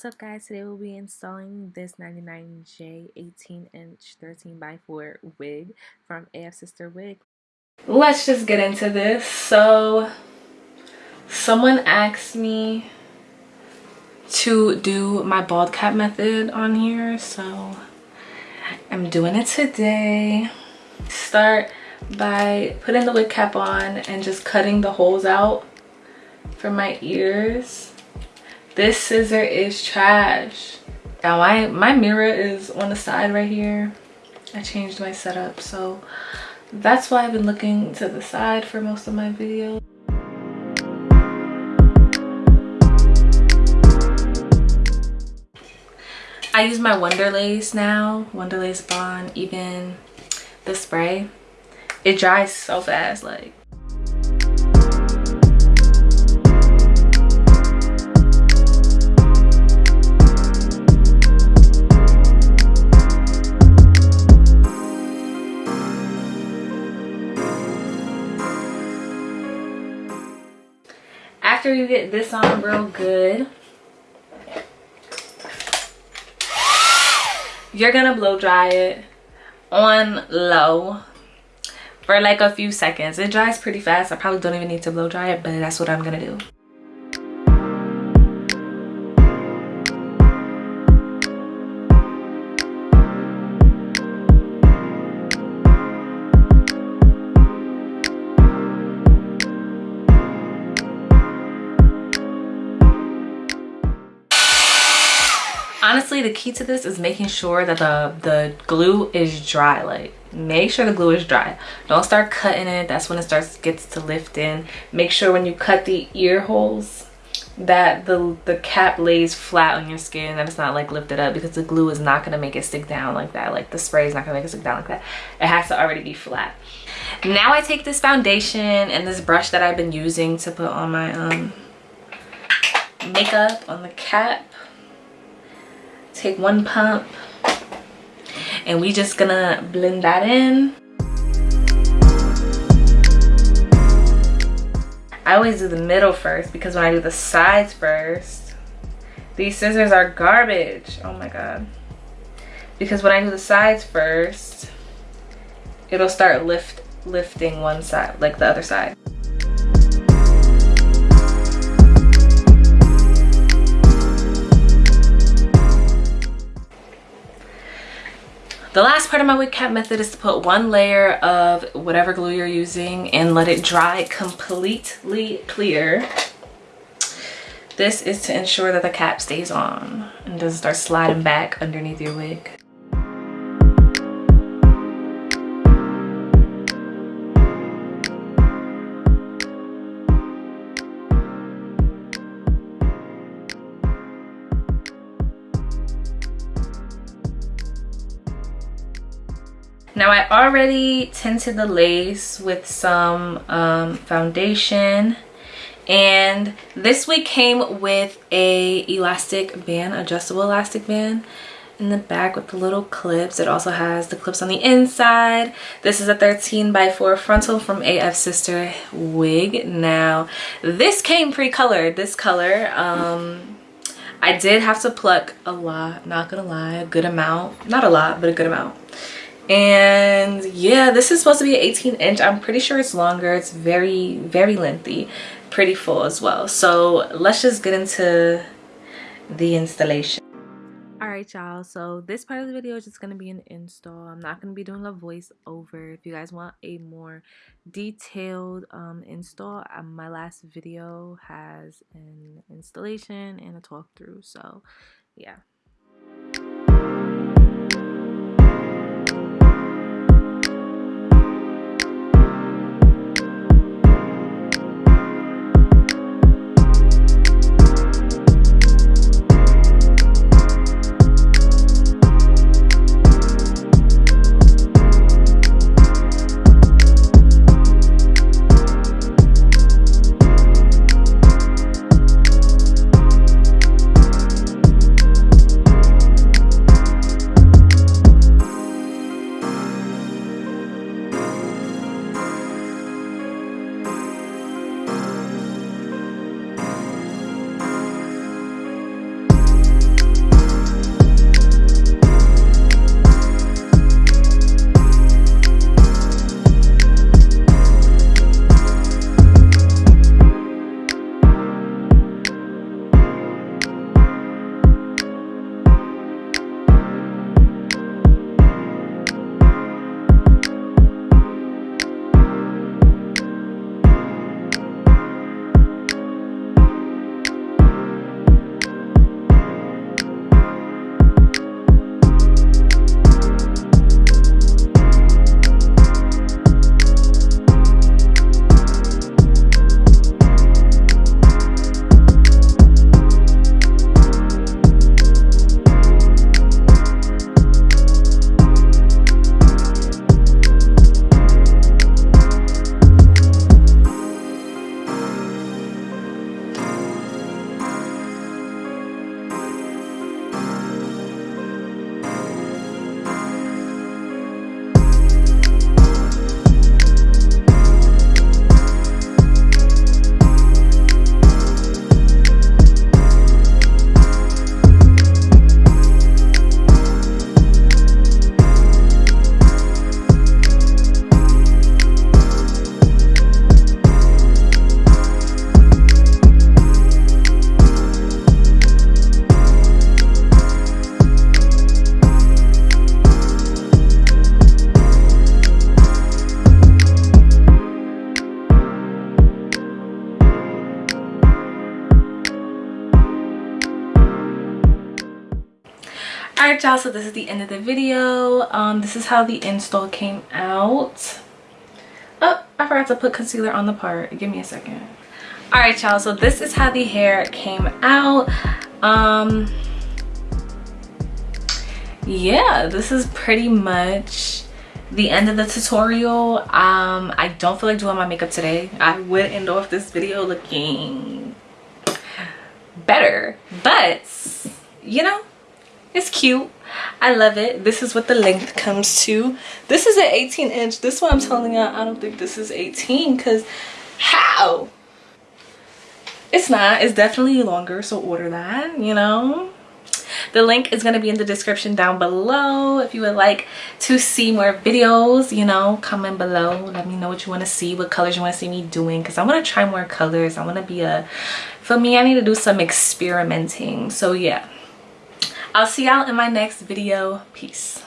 What's up guys, today we'll be installing this 99J 18 inch 13 by 4 wig from AF Sister Wig. Let's just get into this. So someone asked me to do my bald cap method on here so I'm doing it today. Start by putting the wig cap on and just cutting the holes out for my ears this scissor is trash. Now my, my mirror is on the side right here. I changed my setup. So that's why I've been looking to the side for most of my videos. I use my Wonderlace now. Wonderlace Bond, even the spray. It dries so fast, like after you get this on real good. You're gonna blow dry it on low for like a few seconds. It dries pretty fast. I probably don't even need to blow dry it but that's what i'm gonna do honestly the key to this is making sure that the the glue is dry like make sure the glue is dry. Don't start cutting it that's when it starts gets to lift in make sure when you cut the ear holes that the the cap lays flat on your skin that it's not like lifted up because the glue is not going to make it stick down like that like the spray is not going to make it stick down like that. It has to already be flat. Now i take this foundation and this brush that i've been using to put on my um makeup on the cap take one pump and we just gonna blend that in. I always do the middle first because when I do the sides first these scissors are garbage. Oh my god. Because when I do the sides first it'll start lift lifting one side like the other side The last part of my wig cap method is to put one layer of whatever glue you're using and let it dry completely clear. This is to ensure that the cap stays on and doesn't start sliding back underneath your wig. Now I already tinted the lace with some um, foundation and this wig came with a elastic band, adjustable elastic band in the back with the little clips. It also has the clips on the inside. This is a 13 by 4 frontal from AF Sister wig. Now this came pre-colored, this color. Um, I did have to pluck a lot, not gonna lie, a good amount. Not a lot, but a good amount and yeah this is supposed to be an 18 inch. I'm pretty sure it's longer. It's very very lengthy pretty full as well. So let's just get into the installation. All right y'all. So this part of the video is just going to be an install. I'm not going to be doing a voiceover. If you guys want a more detailed um, install um, my last video has an installation and a talk through so yeah right y'all so this is the end of the video. Um this is how the install came out. Oh i forgot to put concealer on the part. Give me a second. All right y'all so this is how the hair came out. Um yeah this is pretty much the end of the tutorial. Um i don't feel like doing my makeup today. I would end off this video looking better. But you know it's cute. I love it. This is what the length comes to. This is an 18 inch. This one i'm telling you i don't think this is 18 because how? It's not. It's definitely longer so order that you know? The link is going to be in the description down below. If you would like to see more videos you know comment below. Let me know what you want to see what colors you want to see me doing because i want to try more colors. I want to be a for me i need to do some experimenting. So yeah i'll see y'all in my next video. Peace